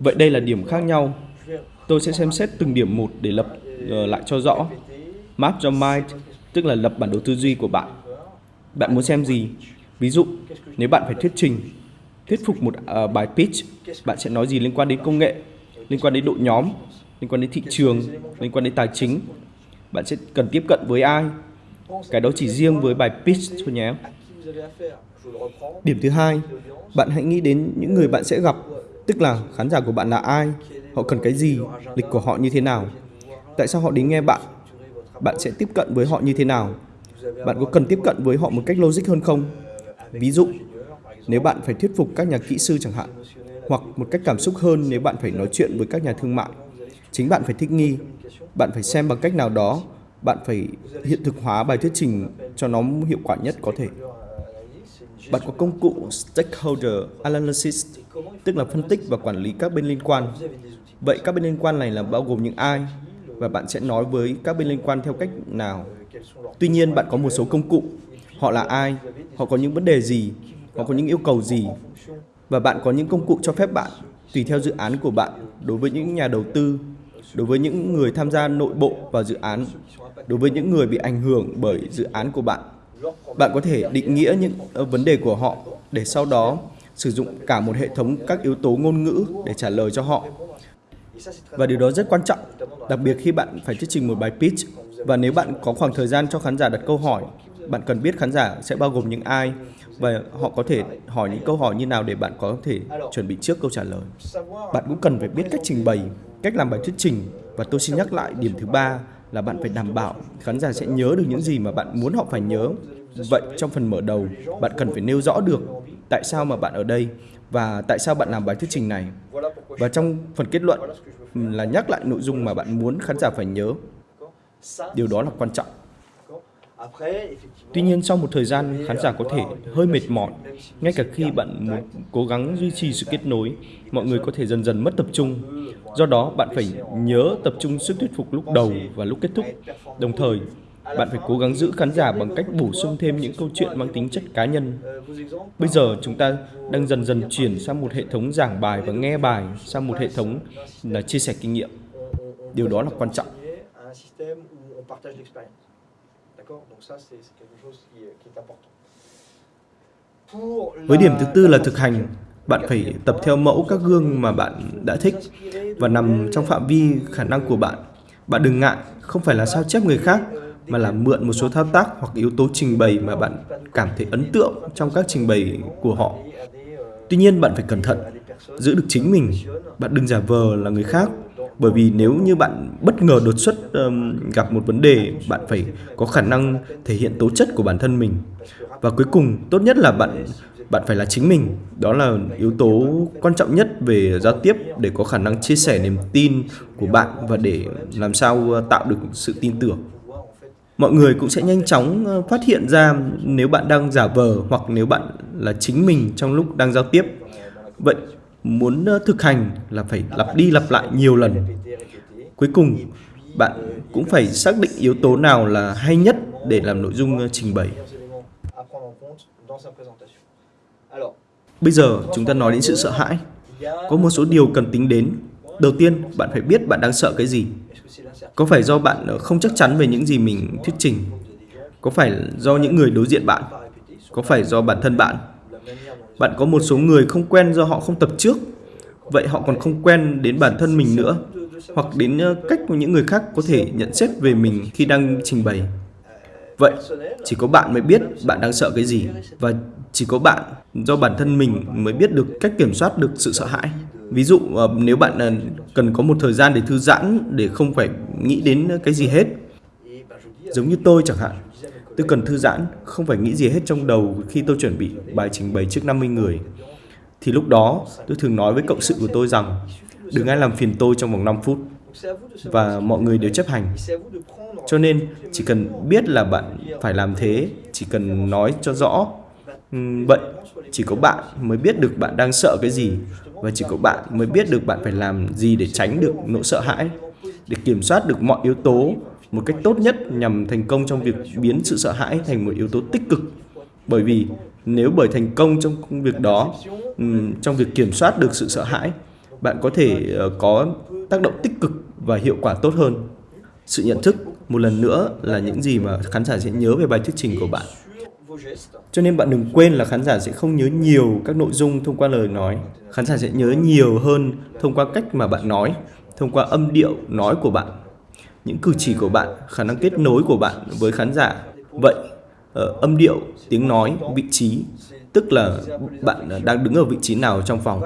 Vậy đây là điểm khác nhau. Tôi sẽ xem xét từng điểm một để lập uh, lại cho rõ. Map your mind, tức là lập bản đồ tư duy của bạn. Bạn muốn xem gì? Ví dụ, nếu bạn phải thuyết trình, thuyết phục một uh, bài pitch, bạn sẽ nói gì liên quan đến công nghệ, liên quan đến đội nhóm, liên quan đến thị trường, liên quan đến tài chính. Bạn sẽ cần tiếp cận với ai? Cái đó chỉ riêng với bài pitch thôi nhé. Điểm thứ hai, bạn hãy nghĩ đến những người bạn sẽ gặp, tức là khán giả của bạn là ai, họ cần cái gì, lịch của họ như thế nào, tại sao họ đến nghe bạn, bạn sẽ tiếp cận với họ như thế nào, bạn có cần tiếp cận với họ một cách logic hơn không? Ví dụ, nếu bạn phải thuyết phục các nhà kỹ sư chẳng hạn, hoặc một cách cảm xúc hơn nếu bạn phải nói chuyện với các nhà thương mại. Chính bạn phải thích nghi, bạn phải xem bằng cách nào đó, bạn phải hiện thực hóa bài thuyết trình cho nó hiệu quả nhất có thể. Bạn có công cụ Stakeholder Analysis, tức là phân tích và quản lý các bên liên quan. Vậy các bên liên quan này là bao gồm những ai? Và bạn sẽ nói với các bên liên quan theo cách nào? Tuy nhiên, bạn có một số công cụ. Họ là ai? Họ có những vấn đề gì? Họ có những yêu cầu gì? Và bạn có những công cụ cho phép bạn, tùy theo dự án của bạn, đối với những nhà đầu tư, đối với những người tham gia nội bộ vào dự án, đối với những người bị ảnh hưởng bởi dự án của bạn bạn có thể định nghĩa những ờ, vấn đề của họ để sau đó sử dụng cả một hệ thống các yếu tố ngôn ngữ để trả lời cho họ. Và điều đó rất quan trọng, đặc biệt khi bạn phải thuyết trình một bài pitch. Và nếu bạn có khoảng thời gian cho khán giả đặt câu hỏi, bạn cần biết khán giả sẽ bao gồm những ai và họ có thể hỏi những câu hỏi như nào để bạn có thể chuẩn bị trước câu trả lời. Bạn cũng cần phải biết cách trình bày, cách làm bài thuyết trình và tôi xin nhắc lại điểm thứ ba là bạn phải đảm bảo khán giả sẽ nhớ được những gì mà bạn muốn họ phải nhớ. Vậy trong phần mở đầu, bạn cần phải nêu rõ được tại sao mà bạn ở đây và tại sao bạn làm bài thuyết trình này. Và trong phần kết luận là nhắc lại nội dung mà bạn muốn khán giả phải nhớ. Điều đó là quan trọng. Tuy nhiên sau một thời gian khán giả có thể hơi mệt mỏi, ngay cả khi bạn muốn cố gắng duy trì sự kết nối, mọi người có thể dần dần mất tập trung. Do đó bạn phải nhớ tập trung sức thuyết phục lúc đầu và lúc kết thúc. Đồng thời, bạn phải cố gắng giữ khán giả bằng cách bổ sung thêm những câu chuyện mang tính chất cá nhân. Bây giờ chúng ta đang dần dần chuyển sang một hệ thống giảng bài và nghe bài sang một hệ thống là chia sẻ kinh nghiệm. Điều đó là quan trọng. Với điểm thứ tư là thực hành, bạn phải tập theo mẫu các gương mà bạn đã thích và nằm trong phạm vi khả năng của bạn. Bạn đừng ngại, không phải là sao chép người khác, mà là mượn một số thao tác hoặc yếu tố trình bày mà bạn cảm thấy ấn tượng trong các trình bày của họ. Tuy nhiên bạn phải cẩn thận, giữ được chính mình. Bạn đừng giả vờ là người khác bởi vì nếu như bạn bất ngờ đột xuất um, gặp một vấn đề bạn phải có khả năng thể hiện tố chất của bản thân mình. Và cuối cùng tốt nhất là bạn bạn phải là chính mình. Đó là yếu tố quan trọng nhất về giao tiếp để có khả năng chia sẻ niềm tin của bạn và để làm sao ờ, tạo được sự tin tưởng. Mọi người cũng sẽ nhanh chóng ờ, phát hiện ra nếu bạn đang giả vờ hoặc nếu bạn là chính mình trong lúc đang giao tiếp. Vậy muốn ờ, thực hành là phải lặp đi lặp lại nhiều lần. Cuối cùng, bạn cũng phải xác định yếu tố nào là hay nhất để làm nội dung ờ, trình bày. Bây giờ chúng ta nói đến sự sợ hãi. Có một số điều cần tính đến. Đầu tiên, bạn phải biết bạn đang sợ cái gì. Có phải do bạn ờ, không chắc chắn về những gì mình thuyết trình? Có phải do những người đối diện bạn? Có phải do bản thân bạn? Bạn có một số người không quen do họ không tập trước, vậy họ còn không quen đến bản thân mình nữa, hoặc đến ờ, cách của những người khác có thể nhận xét về mình khi đang trình bày. Vậy, chỉ có bạn mới biết bạn đang sợ cái gì, và chỉ có bạn do bản thân mình mới biết được cách kiểm soát được sự sợ hãi. Ví dụ, ờ, nếu bạn ờ, cần có một thời gian để thư giãn, để không phải nghĩ đến cái gì hết, giống như tôi chẳng hạn, Tôi cần thư giãn, không phải nghĩ gì hết trong đầu khi tôi chuẩn bị bài trình bày trước 50 người. Thì lúc đó, tôi thường nói với cộng sự của tôi rằng đừng ai làm phiền tôi trong vòng 5 phút. Và mọi người đều chấp hành. Cho nên, chỉ cần biết là bạn phải làm thế, chỉ cần nói cho rõ. Ừ, vậy, chỉ có bạn mới biết được bạn đang sợ cái gì và chỉ có bạn mới biết được bạn phải làm gì để tránh được nỗi sợ hãi, để kiểm soát được mọi yếu tố một cách tốt nhất nhằm thành công trong việc biến sự sợ hãi thành một yếu tố tích cực. Bởi vì nếu bởi thành công trong công việc đó trong việc kiểm soát được sự sợ hãi, bạn có thể ờ, có tác động tích cực và hiệu quả tốt hơn. Sự nhận thức, một lần nữa, là những gì mà khán giả sẽ nhớ về bài thuyết trình của bạn. Cho nên bạn đừng quên là khán giả sẽ không nhớ nhiều các nội dung thông qua lời nói. Khán giả sẽ nhớ nhiều hơn thông qua cách mà bạn nói, thông qua âm điệu nói của bạn những cử chỉ của bạn, khả năng kết nối của bạn với khán giả. Vậy ờ, âm điệu, tiếng nói, vị trí, tức là bạn đang đứng ở vị trí nào trong phòng?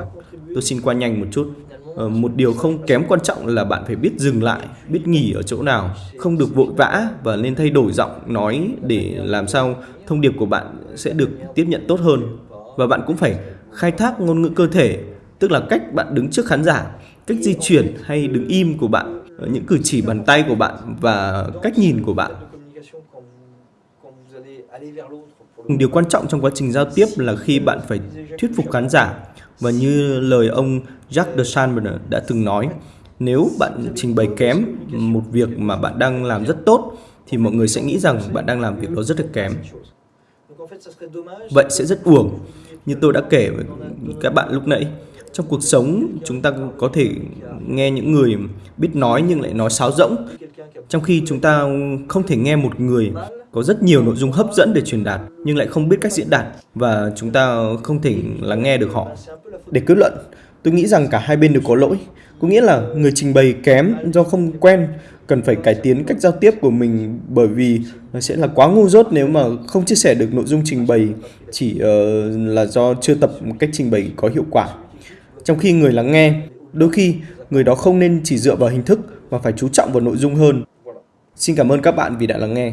Tôi xin qua nhanh một chút. Ờ, một điều không kém quan trọng là bạn phải biết dừng lại, biết nghỉ ở chỗ nào, không được vội vã và nên thay đổi giọng nói để làm sao thông điệp của bạn sẽ được tiếp nhận tốt hơn. Và bạn cũng phải khai thác ngôn ngữ cơ thể, tức là cách bạn đứng trước khán giả, cách di chuyển hay đứng im của bạn. Ờ, những cử chỉ bàn tay của bạn và cách nhìn của bạn điều quan trọng trong quá trình giao tiếp là khi bạn phải thuyết phục khán giả và như lời ông Jacques de đã từng nói, nếu bạn trình bày kém một việc mà bạn đang làm rất tốt, thì mọi người sẽ nghĩ rằng bạn đang làm việc đó rất là kém. Vậy sẽ rất uổng. Như tôi đã kể với các bạn lúc nãy, trong cuộc sống chúng ta có thể nghe những người biết nói nhưng lại nói sáo rỗng, trong khi chúng ta không thể nghe một người có rất nhiều nội dung hấp dẫn để truyền đạt nhưng lại không biết cách diễn đạt và chúng ta không thể lắng nghe được họ. Để kết luận, tôi nghĩ rằng cả hai bên đều có lỗi. Có nghĩa là người trình bày kém do không quen, cần phải cải tiến cách giao tiếp của mình bởi vì nó sẽ là quá ngu dốt nếu mà không chia sẻ được nội dung trình bày chỉ uh, là do chưa tập một cách trình bày có hiệu quả. Trong khi người lắng nghe, đôi khi người đó không nên chỉ dựa vào hình thức mà phải chú trọng vào nội dung hơn. Xin cảm ơn các bạn vì đã lắng nghe.